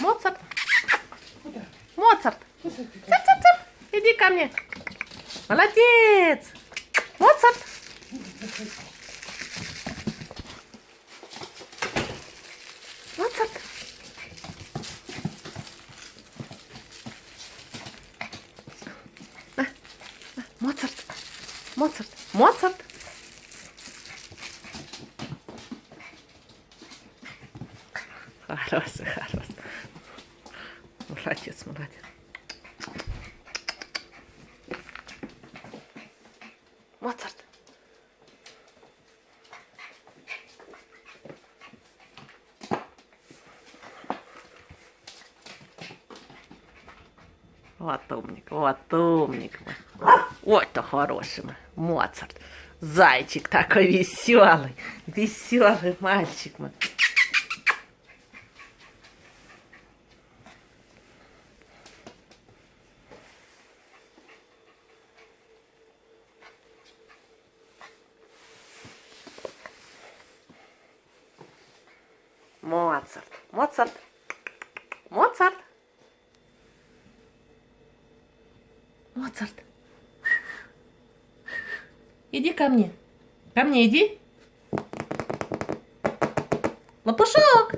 Моцарт. Куда? Моцарт. Куда ты? Цып-цып-цып. Иди ко мне. Молодец. Моцарт. Моцарт. На, на, Моцарт. Моцарт. Моцарт. Хороший, хороший. Молодец, молодец. Моцарт. Вот умник, вот умник. Ой-то хороший Моцарт. Зайчик такой веселый, веселый мальчик мой. Моцарт, Моцарт, Моцарт. Моцарт. Иди ко мне. Ко мне иди. Лопушок.